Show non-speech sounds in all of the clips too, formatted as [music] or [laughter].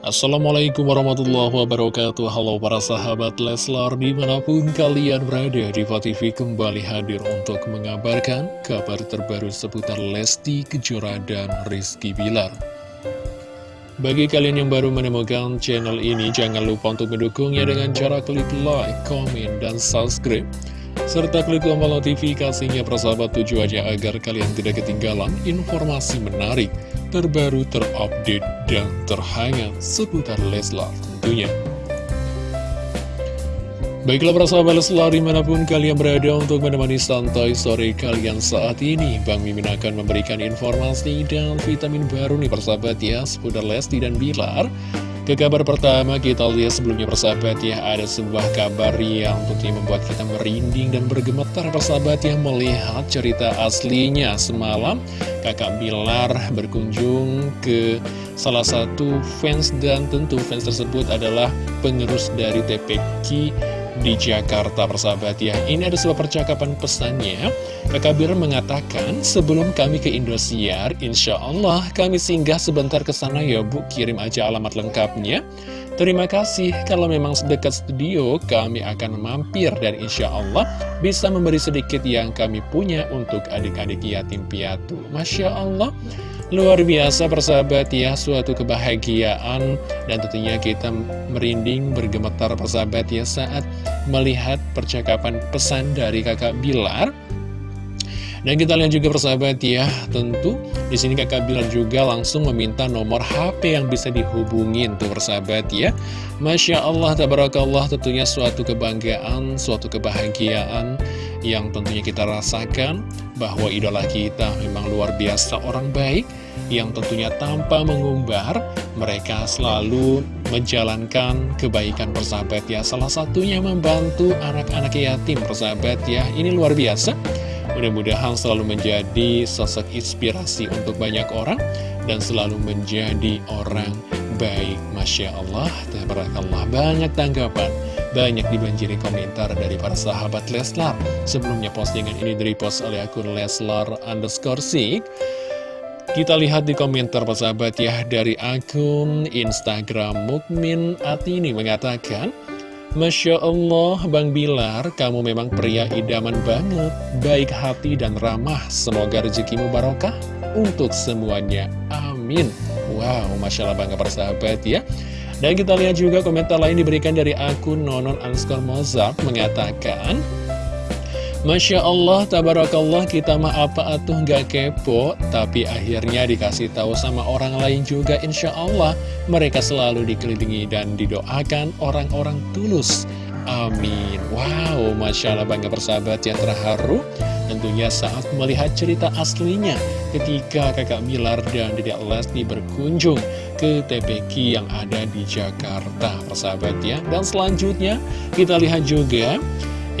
Assalamualaikum warahmatullahi wabarakatuh. Halo para sahabat Leslar Di mana pun kalian berada Diva TV kembali hadir untuk mengabarkan Kabar terbaru seputar Lesti Kejora dan Rizky Bilar. Bagi kalian yang baru menemukan channel ini Jangan lupa untuk mendukungnya dengan cara klik like, komen, dan subscribe. Serta klik tombol notifikasinya persahabat tujuh aja agar kalian tidak ketinggalan informasi menarik, terbaru, terupdate, dan terhangat seputar Leslar tentunya. Baiklah persahabat Leslar di mana pun kalian berada untuk menemani santai sore kalian saat ini Bang Mimin akan memberikan informasi dan vitamin baru nih persahabat ya seputar Lesti dan Bilar ke kabar pertama kita lihat sebelumnya persahabat ya Ada sebuah kabar yang tentunya membuat kita merinding dan bergemetar. Persahabat ya Melihat cerita aslinya semalam Kakak Bilar berkunjung ke salah satu fans Dan tentu fans tersebut adalah penerus dari TPQ di Jakarta persahabat ya. Ini ada sebuah percakapan pesannya. Kakak Bir mengatakan sebelum kami ke Indosiar Insya Allah kami singgah sebentar ke sana ya Bu. Kirim aja alamat lengkapnya. Terima kasih. Kalau memang dekat studio kami akan mampir dan insya Allah bisa memberi sedikit yang kami punya untuk adik-adik yatim piatu. Masya Allah Luar biasa persahabat ya, suatu kebahagiaan. Dan tentunya kita merinding bergemetar persahabat ya saat melihat percakapan pesan dari kakak Bilar. Dan kita lihat juga persahabat ya, tentu di sini kakak Bilar juga langsung meminta nomor HP yang bisa dihubungin tuh persahabat ya. Masya Allah, tabarakallah tentunya suatu kebanggaan, suatu kebahagiaan yang tentunya kita rasakan bahwa idola kita memang luar biasa orang baik yang tentunya tanpa mengumbar mereka selalu menjalankan kebaikan persahabat ya. Salah satunya membantu anak-anak yatim persahabat ya. Ini luar biasa. Mudah-mudahan selalu menjadi sosok inspirasi untuk banyak orang dan selalu menjadi orang baik. Masya Allah Tabarakallah. Banyak tanggapan banyak dibanjiri komentar dari para sahabat Leslar. Sebelumnya postingan ini direpost oleh akun Leslar underscore Sik. Kita lihat di komentar sahabat ya dari akun Instagram Mukmin Atini mengatakan Masya Allah, Bang Bilar, kamu memang pria idaman banget, baik hati dan ramah. Semoga rezekimu barokah untuk semuanya. Amin. Wow, Masya Allah bangga persahabat ya. Dan kita lihat juga komentar lain diberikan dari akun Nonon Anskor Mozart mengatakan Masya Allah, tabarakallah kita mah apa atuh gak kepo Tapi akhirnya dikasih tahu sama orang lain juga Insya Allah. Mereka selalu dikelilingi dan didoakan orang-orang tulus. Amin. Wow, Masya Allah bangga persahabat yang terharu. Tentunya saat melihat cerita aslinya ketika kakak Milar dan Dedek Lesti berkunjung ke TPQ yang ada di Jakarta, persahabat ya. Dan selanjutnya kita lihat juga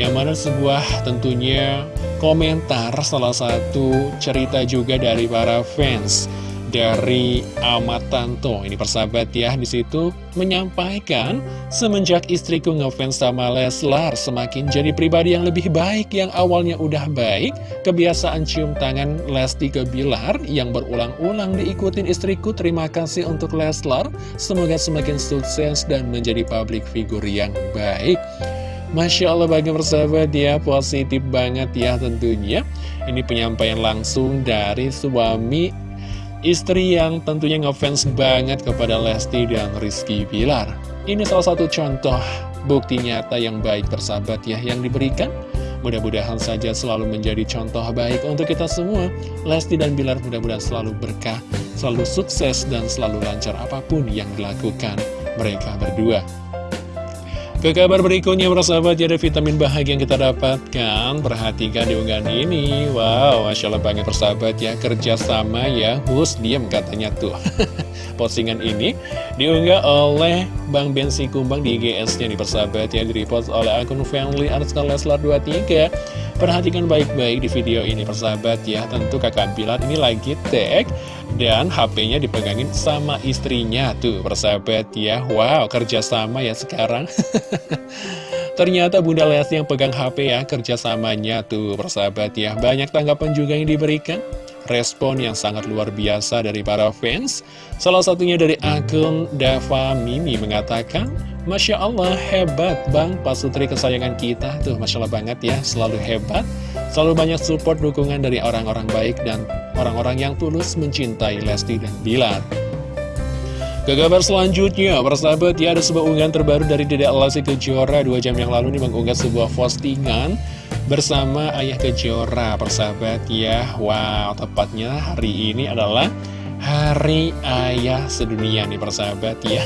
yang mana sebuah tentunya komentar salah satu cerita juga dari para fans dari Ahmad Tanto. Ini persahabat ya di situ menyampaikan semenjak istriku ngefans sama Leslar semakin jadi pribadi yang lebih baik yang awalnya udah baik kebiasaan cium tangan Lesti ke Bilar yang berulang-ulang diikutin istriku terima kasih untuk Leslar. Semoga semakin sukses dan menjadi public figure yang baik Masya Allah bagi persahabat ya positif banget ya tentunya. Ini penyampaian langsung dari suami Istri yang tentunya ngefans banget kepada Lesti dan Rizky Pilar Ini salah satu contoh bukti nyata yang baik persahabat ya yang diberikan. Mudah-mudahan saja selalu menjadi contoh baik untuk kita semua. Lesti dan Bilar mudah-mudahan selalu berkah, selalu sukses dan selalu lancar apa pun yang dilakukan mereka berdua ke kabar berikutnya persahabat ada vitamin bahagia yang kita dapatkan. Perhatikan di unggahan ini. Wow Masya Allah banget persahabat ya. Kerja sama ya. Hus diem katanya tuh. [laughs] Postingan ini diunggah oleh Bang Bensi Kumbang di IGS-nya di persahabat ya. Direpost oleh akun family underscore Leslar 23 Perhatikan baik-baik di video ini persahabat ya. Tentu kakak Bilar ini lagi tag Dan HP-nya dipegangin sama istrinya Tuh persahabat ya. Wow kerjasama ya sekarang. [laughs] Ternyata Bunda Lesti yang pegang HP ya Kerjasamanya tuh persahabat ya. Banyak tanggapan juga yang diberikan respon yang sangat luar biasa dari para fans. Salah satunya dari akun Dava Mimi mengatakan, Masya Allah hebat Bang. Pasutri kesayangan kita. Tuh Masya Allah banget ya selalu hebat. Selalu banyak support dukungan dari orang-orang baik dan orang-orang yang tulus mencintai Lesti dan Bilar. Ke kabar selanjutnya, persahabat ya ada sebuah unggahan terbaru dari Dedek Lesti Kejora. Dua jam yang lalu nih mengunggah sebuah postingan bersama Ayah Kejora Persahabat ya, wow tepatnya hari ini adalah Hari Ayah Sedunia nih persahabat ya.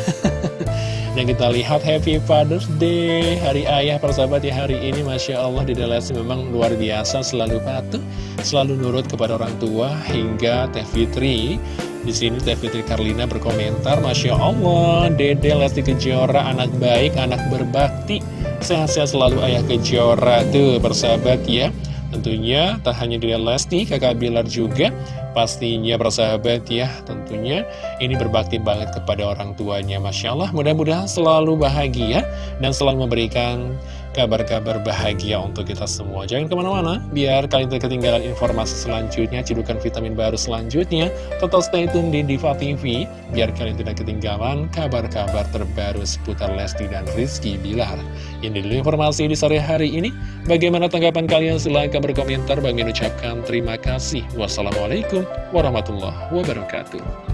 [laughs] Dan kita lihat Happy Father's Day Hari Ayah persahabat ya hari ini Masya Allah Lesti memang luar biasa Selalu patuh, selalu nurut kepada orang tua Hingga Teh Fitri di sini Teh Fitri Karlina berkomentar, Masya Allah, Dede Lesti Kejora, anak baik, anak berbakti. Sehat-sehat selalu ayah Kejora. Tuh, persahabat ya. Tentunya tak hanya Dede Lesti, kakak Bilar juga. Pastinya persahabat ya, tentunya ini berbakti banget kepada orang tuanya. Masya Allah, mudah-mudahan selalu bahagia dan selalu memberikan kabar-kabar bahagia untuk kita semua. Jangan ke mana-mana, biar kalian tidak ketinggalan informasi selanjutnya, cedukan vitamin baru selanjutnya. Total stay tune di Diva TV, biar kalian tidak ketinggalan kabar-kabar terbaru seputar Lesti dan Rizky Bilar. Ini dulu informasi di sore hari ini. Bagaimana tanggapan kalian? Silahkan berkomentar. Bagi ucapkan terima kasih. Wassalamualaikum warahmatullahi wabarakatuh.